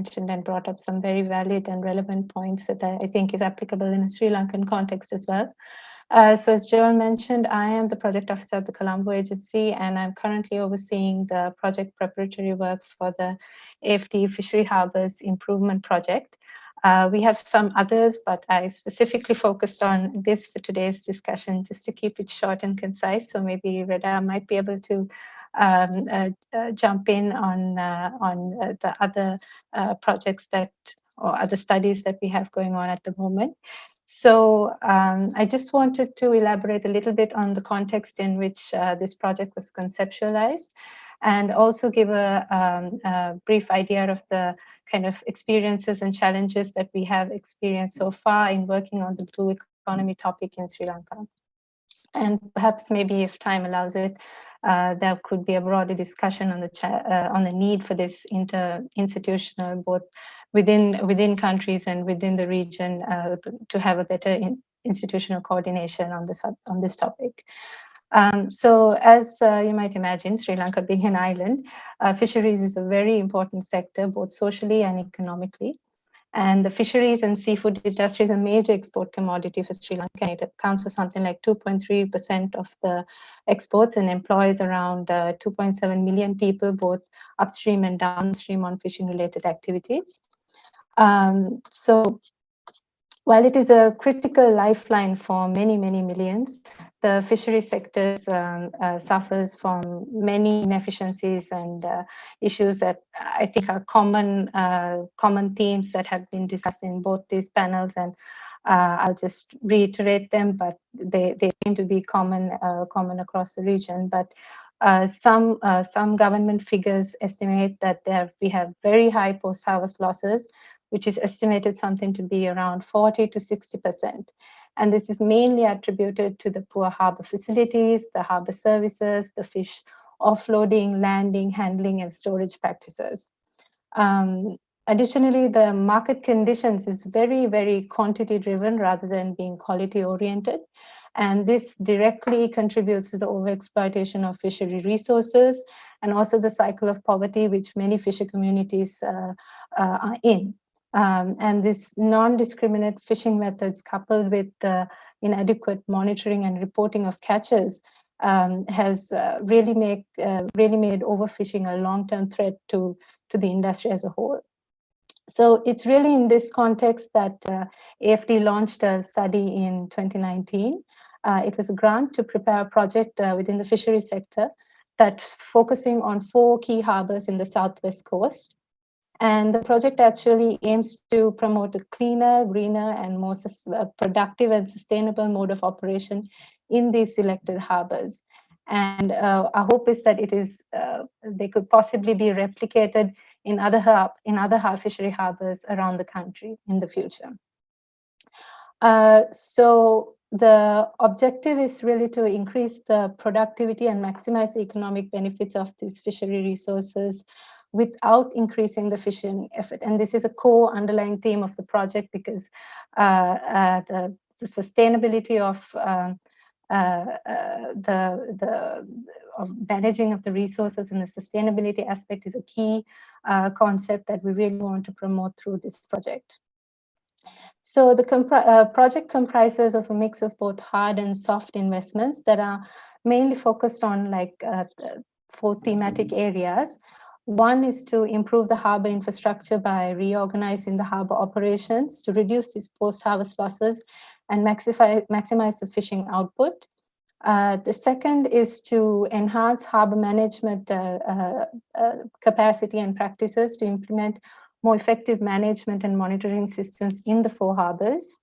mentioned and brought up some very valid and relevant points that I think is applicable in a Sri Lankan context as well. Uh, so as Joel mentioned, I am the project officer at the Colombo Agency, and I'm currently overseeing the project preparatory work for the AFD Fishery Harbours Improvement Project. Uh, we have some others, but I specifically focused on this for today's discussion, just to keep it short and concise. So maybe Reda might be able to um, uh, uh, jump in on uh, on the other projects that or other studies that we have going on at the moment. So um, I just wanted to elaborate a little bit on the context in which uh, this project was conceptualized and also give a, um, a, brief idea of the kind of experiences and challenges that we have experienced so far in working on the blue economy topic in Sri Lanka. And perhaps maybe if time allows it, uh, there could be a broader discussion on the uh, on the need for this inter-institutional both within within countries and within the region uh, to have a better in institutional coordination on this on this topic. Um, so as uh, you might imagine, Sri Lanka being an island, uh, fisheries is a very important sector, both socially and economically. And the fisheries and seafood industry is a major export commodity for Sri Lanka. It accounts for something like 2.3% of the exports and employs around uh, 2.7 million people, both upstream and downstream on fishing related activities. Um, so while it is a critical lifeline for many, many millions, the fishery sector um, uh, suffers from many inefficiencies and uh, issues that I think are common uh, common themes that have been discussed in both these panels and uh, I'll just reiterate them, but they, they seem to be common uh, common across the region. But uh, some some government figures estimate that there we have very high post-harvest losses, which is estimated something to be around 40 to 60 percent. And this is mainly attributed to the poor harbor facilities, the harbor services, the fish offloading, landing, handling, and storage practices. Um, additionally, the market conditions is very, very quantity driven rather than being quality oriented. And this directly contributes to the overexploitation of fishery resources and also the cycle of poverty which many fisher communities uh, uh, are in. Um, and this non-discriminate fishing methods coupled with the inadequate monitoring and reporting of catches um, has uh, really make uh, really made overfishing a long-term threat to to the industry as a whole. So it's really in this context that uh, AFD launched a study in 2019. Uh, it was a grant to prepare a project uh, within the fishery sector that's focusing on four key harbors in the southwest coast. And the project actually aims to promote a cleaner, greener, and more uh, productive and sustainable mode of operation in these selected harbors. And uh, our hope is that it is uh, they could possibly be replicated in other hub, in other fishery harbors around the country in the future. Uh, so the objective is really to increase the productivity and maximize the economic benefits of these fishery resources without increasing the fishing effort. And this is a core underlying theme of the project because uh, uh, the, the, sustainability of um, uh, uh, the, the of managing of the resources and the sustainability aspect is a key uh, concept that we really want to promote through this project. So the uh, project comprises of a mix of both hard and soft investments that are mainly focused on like uh, four thematic areas. One is to improve the harbor infrastructure by reorganizing the harbor operations to reduce these post-harvest losses and maximize, maximize the fishing output. Uh, the second is to enhance harbor management uh, uh, uh, capacity and practices to implement more effective management and monitoring systems in the four harbors.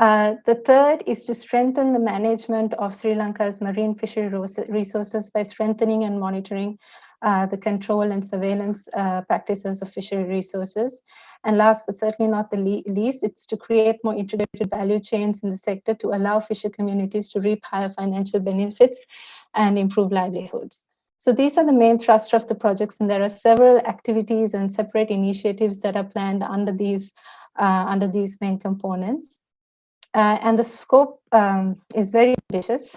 Uh, the third is to strengthen the management of Sri Lanka's marine fishery resources by strengthening and monitoring uh, the control and surveillance uh, practices of fishery resources. And last but certainly not the le least, it's to create more integrated value chains in the sector to allow fisher communities to reap higher financial benefits and improve livelihoods. So these are the main thrust of the projects, and there are several activities and separate initiatives that are planned under these uh, under these main components. Uh, and the scope um, is very ambitious.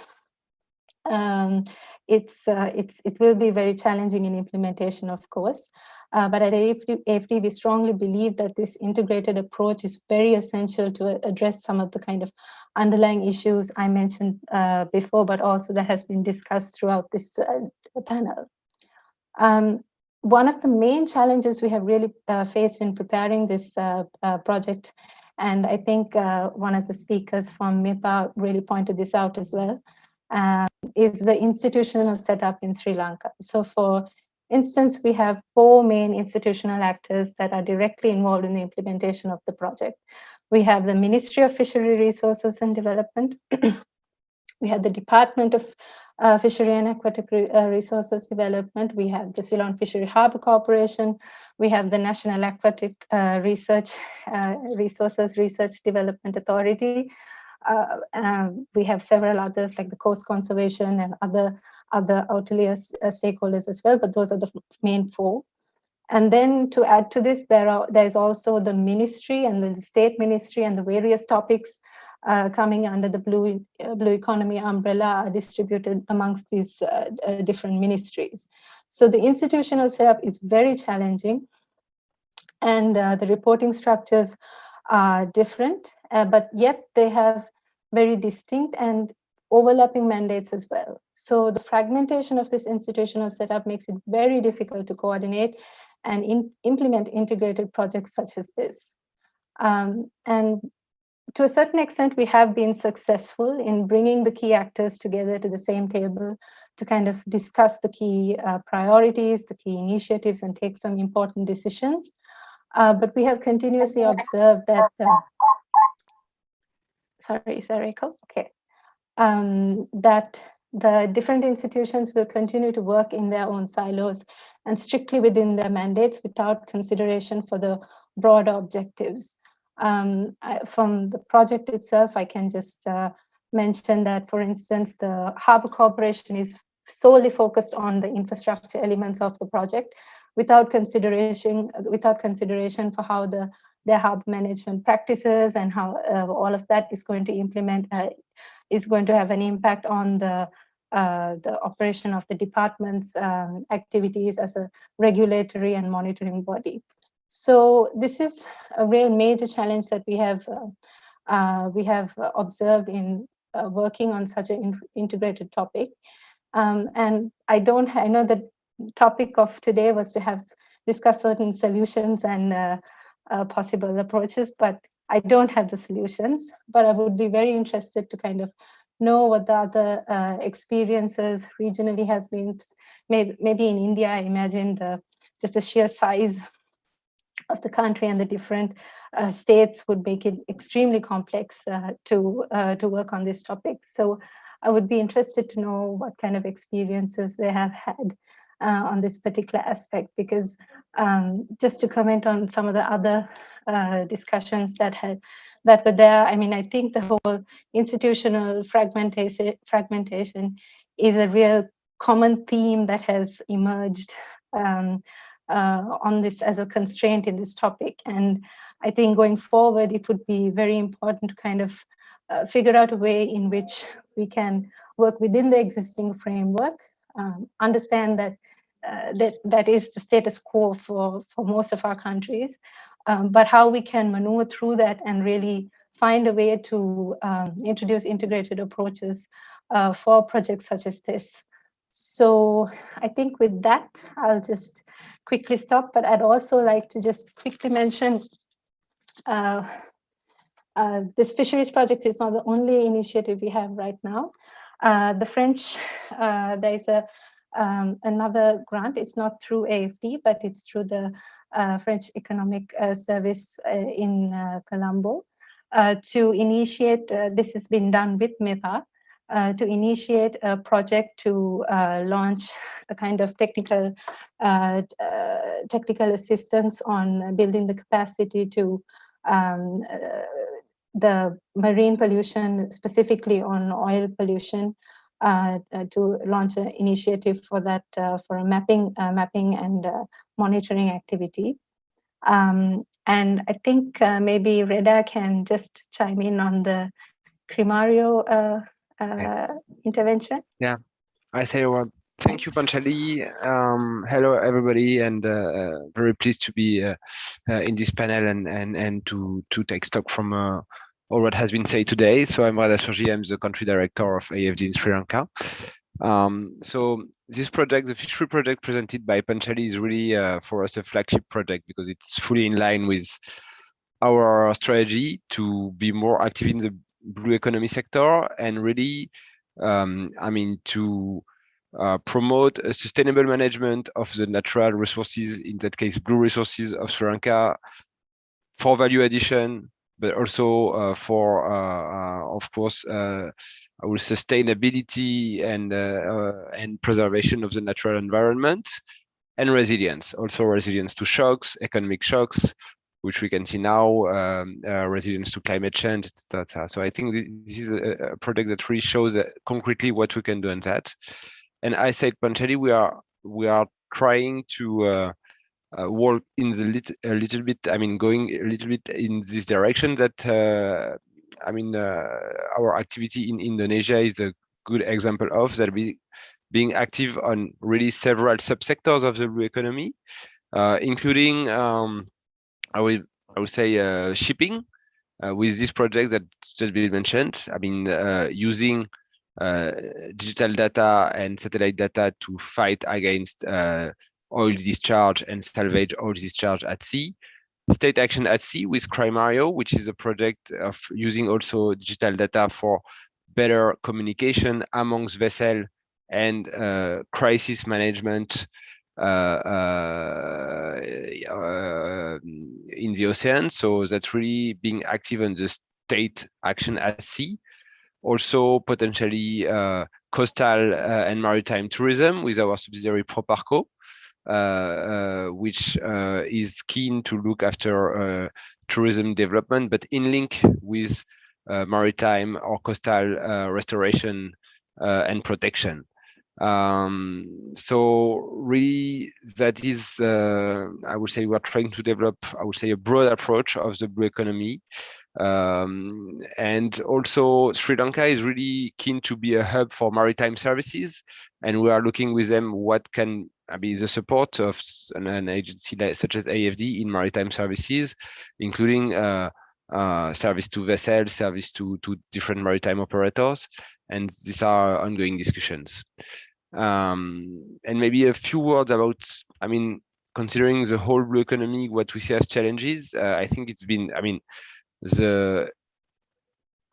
Um, it's uh, it's it will be very challenging in implementation, of course. Uh, but at AFD, AFD, we strongly believe that this integrated approach is very essential to address some of the kind of underlying issues I mentioned uh, before, but also that has been discussed throughout this uh, panel. Um, one of the main challenges we have really uh, faced in preparing this uh, uh, project, and I think uh, one of the speakers from MEPA really pointed this out as well, um, is the institutional setup in Sri Lanka. So for instance, we have four main institutional actors that are directly involved in the implementation of the project. We have the Ministry of Fishery Resources and Development. we have the Department of uh, Fishery and Aquatic Re uh, Resources Development. We have the Ceylon Fishery Harbour Corporation. We have the National Aquatic uh, Research uh, Resources Research Development Authority. Uh, um, we have several others like the Coast Conservation and other other outerlayer uh, stakeholders as well, but those are the main four. And then to add to this, there are there's also the ministry and the state ministry and the various topics uh, coming under the blue uh, blue economy umbrella are distributed amongst these uh, uh different ministries. So the institutional setup is very challenging, and uh, the reporting structures are different, uh, but yet they have very distinct and overlapping mandates as well. So the fragmentation of this institutional setup makes it very difficult to coordinate and in, implement integrated projects such as this. Um, and to a certain extent, we have been successful in bringing the key actors together to the same table to kind of discuss the key uh, priorities, the key initiatives, and take some important decisions. Uh, but we have continuously observed that, uh, sorry, is that echo? Okay um, that the different institutions will continue to work in their own silos and strictly within their mandates without consideration for the broader objectives. Um, I, from the project itself, I can just uh, mention that, for instance, the Harbour Corporation is solely focused on the infrastructure elements of the project without consideration without consideration for how the their harbor management practices and how uh, all of that is going to implement uh, is going to have an impact on the uh, the operation of the department's um, activities as a regulatory and monitoring body. So this is a real major challenge that we have uh, uh, we have observed in uh, working on such an in integrated topic. Um, and I don't I know the topic of today was to have discuss certain solutions and uh, possible approaches, but I don't have the solutions, but I would be very interested to kind of know what the other uh, experiences regionally has been. Maybe, maybe in India, I imagine the just the sheer size of the country and the different uh, states would make it extremely complex uh, to uh, to work on this topic. So I would be interested to know what kind of experiences they have had uh, on this particular aspect, because um, just to comment on some of the other uh, discussions that had that were there. I mean, I think the whole institutional fragmentation fragmentation is a real common theme that has emerged um, uh, on this as a constraint in this topic. And I think going forward, it would be very important to kind of uh, figure out a way in which we can work within the existing framework, um, understand that uh, that that is the status quo for for most of our countries, um, but how we can maneuver through that and really find a way to um, introduce integrated approaches uh, for projects such as this. So I think with that, I'll just quickly stop, but I'd also like to just quickly mention uh, uh, this fisheries project is not the only initiative we have right now. Uh, the French, uh, there is a um, another grant. It's not through AFD, but it's through the uh, French Economic uh, Service uh, in uh, Colombo to initiate, this has been done with MEPA, to initiate a project to launch a kind of technical technical assistance on building the capacity to um, the marine pollution, specifically on oil pollution, uh, uh, to launch an initiative for that uh, for a mapping mapping and monitoring activity. Um, and I think maybe Reda can just chime in on the Crimario intervention. Yeah, I say what Thank you, Panchali. Um, hello, everybody, and uh, uh, very pleased to be uh, uh, in this panel and and and to to take stock from uh, all what has been said today. So I'm Reda Souirgi, I'm the country director of AFD in Sri Lanka. Um, so this project, the Fishery project presented by Panchali is really uh, for us a flagship project because it's fully in line with our strategy to be more active in the blue economy sector and really, um, I mean, to uh, promote a sustainable management of the natural resources, in that case, blue resources of Sri Lanka for value addition, but also uh, for, uh, uh of course, our sustainability and, and preservation of the natural environment and resilience, also resilience to shocks, economic shocks, which we can see now, um, uh, resilience to climate change, etc. So I think this is a, a project that really shows concretely what we can do on that and I said Panchali, we are we are trying to uh, uh, work in the lit a little bit. I mean, going a little bit in this direction. That uh, I mean, uh, our activity in Indonesia is a good example of that. Be being active on really several subsectors of the blue economy, uh, including um, I would I would say uh, shipping. with this project that just been mentioned, I mean, using uh, digital data and satellite data to fight against uh, oil discharge and salvage oil discharge at sea. State action at sea with Crimario, which is a project of using also digital data for better communication amongst vessel and uh, crisis management uh, uh, uh, in the ocean. So that's really being active on the state action at sea also potentially uh, coastal uh, and maritime tourism with our subsidiary Proparco, Uh, uh, which uh, is keen to look after tourism development, but in link with maritime or coastal restoration and protection. Um, so really that is, uh, I would say we're trying to develop, I would say a broad approach of the blue economy um, and also Sri Lanka is really keen to be a hub for maritime services. And we are looking with them what can be the support of an, an agency such as AFD in maritime services, including uh, uh, service to vessels, service to, to different maritime operators. And these are ongoing discussions. Um, and maybe a few words about, I mean, considering the whole blue economy, what we see as challenges, uh, I think it's been, I mean, the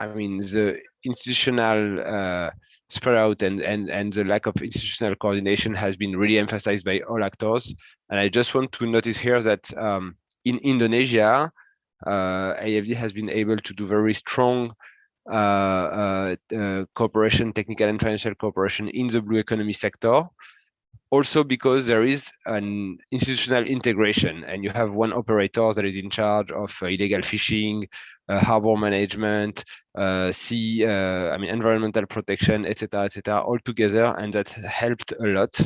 I mean the institutional uh, spread out and and and the lack of institutional coordination has been really emphasized by all actors. And I just want to notice here that um, in Indonesia, uh, AFD has been able to do very strong uh, uh, uh, cooperation, technical and financial cooperation in the blue economy sector also because there is an institutional integration and you have one operator that is in charge of uh, illegal fishing, uh, harbor management, uh, sea, uh, I mean, environmental protection, etc., etc., all together, and that helped a lot.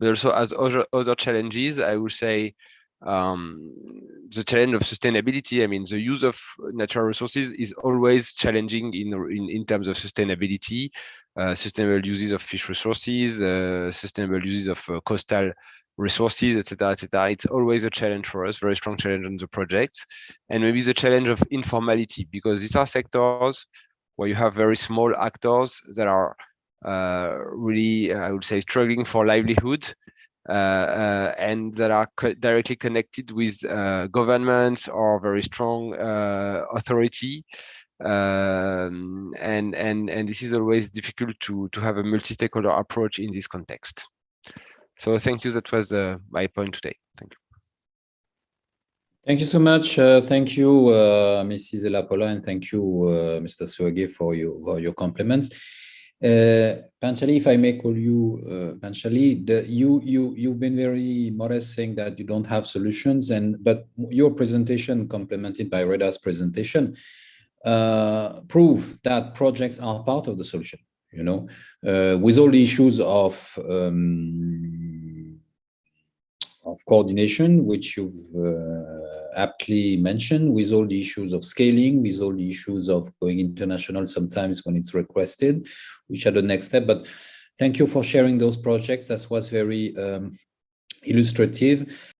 But also as other, other challenges, I would say um, the challenge of sustainability. I mean, the use of natural resources is always challenging in, in, in terms of sustainability, uh, sustainable uses of fish resources, uh, sustainable uses of uh, coastal resources, etc., etc. It's always a challenge for us, very strong challenge on the project, and maybe the challenge of informality because these are sectors where you have very small actors that are uh, really, I would say, struggling for livelihood and that are co directly connected with uh, governments or very strong authority. Um, and and and this is always difficult to to have a multi-stakeholder approach in this context. So thank you. That was uh, my point today. Thank you. Thank you so much. Uh, thank you, uh, Mrs. Elapola, and thank you, Mr. Suage, for your for your compliments. Uh, Panchali, if I may call you uh, Panchali, the, you you you've been very modest saying that you don't have solutions, and but your presentation, complemented by Reda's presentation, uh, prove that projects are part of the solution. You know, uh, with all the issues of um, of coordination, which you've uh, aptly mentioned, with all the issues of scaling, with all the issues of going international sometimes when it's requested, which are the next step. But thank you for sharing those projects. That was very um, illustrative.